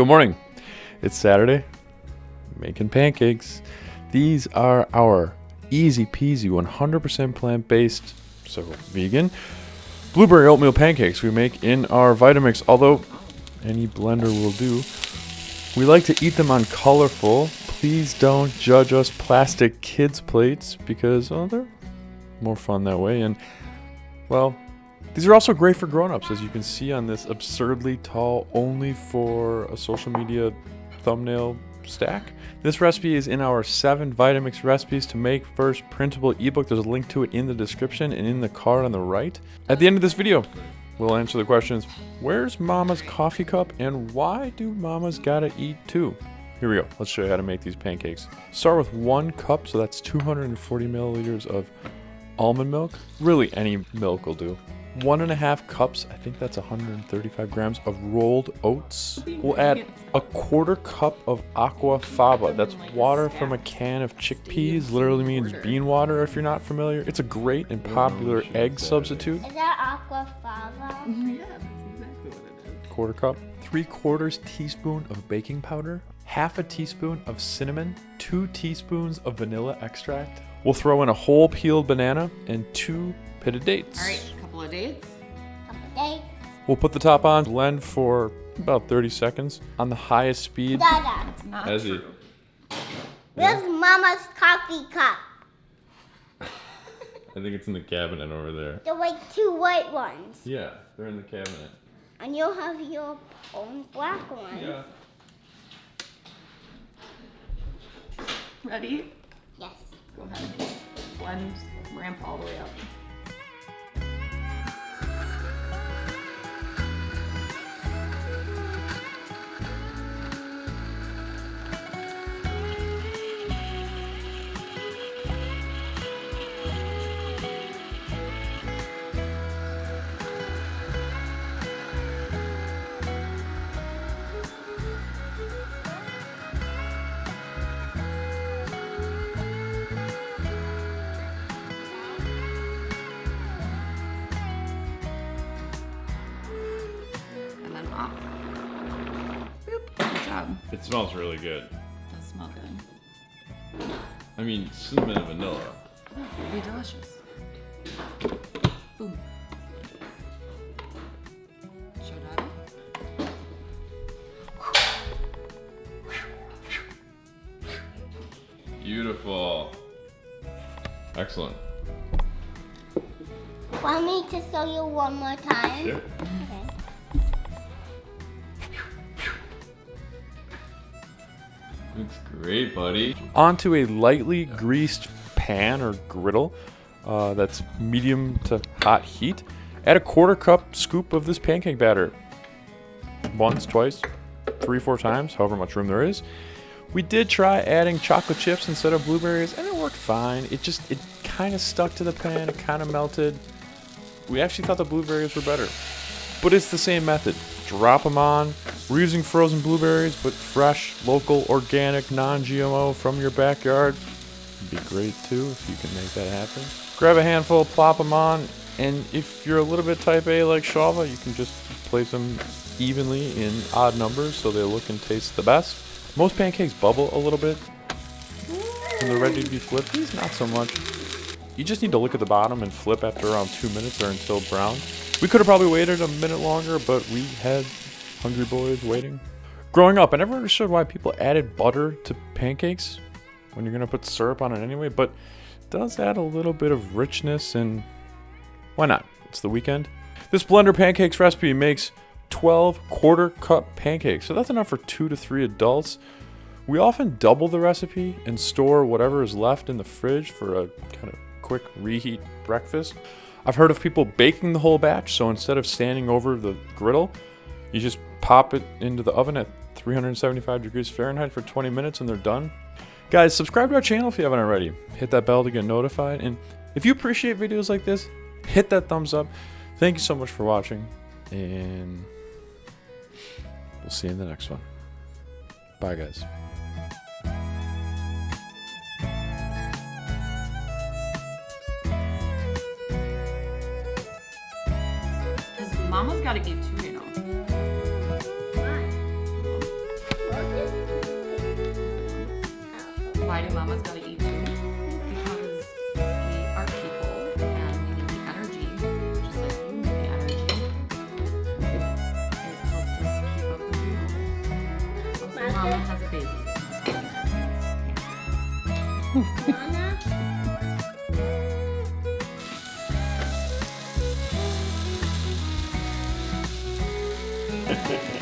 Good morning. It's Saturday. Making pancakes. These are our easy peasy 100% plant based, so vegan, blueberry oatmeal pancakes we make in our Vitamix. Although any blender will do. We like to eat them on colorful. Please don't judge us plastic kids plates because oh, they're more fun that way. And well, these are also great for grown-ups, as you can see on this absurdly tall, only for a social media thumbnail stack. This recipe is in our seven Vitamix recipes to make first printable ebook. There's a link to it in the description and in the card on the right. At the end of this video, we'll answer the questions, where's mama's coffee cup and why do mamas gotta eat too? Here we go, let's show you how to make these pancakes. Start with one cup, so that's 240 milliliters of almond milk. Really any milk will do one and a half cups, I think that's 135 grams of rolled oats. We'll add a quarter cup of aqua faba. That's water from a can of chickpeas. Literally means bean water if you're not familiar. It's a great and popular egg substitute. Is that aqua faba? Mm-hmm. Yeah, that's exactly what it is. Quarter cup. Three quarters teaspoon of baking powder. Half a teaspoon of cinnamon. Two teaspoons of vanilla extract. We'll throw in a whole peeled banana and two pitted dates. All right, couple of dates. Couple days. We'll put the top on, blend for about 30 seconds on the highest speed. Dada. It's not As true. you- Where's mama's coffee cup? I think it's in the cabinet over there. The like two white ones. Yeah, they're in the cabinet. And you'll have your own black one. Yeah. Ready? Yes. Go ahead. Blend, ramp all the way up. Job. It smells really good. Does smell good. I mean, cinnamon and vanilla. Oh, It'll be delicious. Boom. Show. Beautiful. Excellent. Want me to show you one more time? Sure. Okay. Looks great, buddy. Onto a lightly greased pan or griddle uh, that's medium to hot heat. Add a quarter cup scoop of this pancake batter. Once, twice, three, four times, however much room there is. We did try adding chocolate chips instead of blueberries, and it worked fine. It just, it kind of stuck to the pan, it kind of melted. We actually thought the blueberries were better. But it's the same method. Drop them on. We're using frozen blueberries, but fresh, local, organic, non-GMO from your backyard. Would be great too if you can make that happen. Grab a handful, plop them on, and if you're a little bit type A like Shava, you can just place them evenly in odd numbers so they look and taste the best. Most pancakes bubble a little bit when they're ready to be flipped. These not so much. You just need to look at the bottom and flip after around two minutes or until brown. We could have probably waited a minute longer, but we had hungry boys waiting. Growing up, I never understood why people added butter to pancakes when you're gonna put syrup on it anyway, but it does add a little bit of richness and why not? It's the weekend. This blender pancakes recipe makes 12 quarter cup pancakes, so that's enough for two to three adults. We often double the recipe and store whatever is left in the fridge for a kind of quick reheat breakfast. I've heard of people baking the whole batch, so instead of standing over the griddle, you just pop it into the oven at 375 degrees Fahrenheit for 20 minutes and they're done. Guys, subscribe to our channel if you haven't already. Hit that bell to get notified. And if you appreciate videos like this, hit that thumbs up. Thank you so much for watching. And we'll see you in the next one. Bye, guys. Mama's got to eat too, you Mama's gotta eat too. Because we are people and we need the energy, has a baby.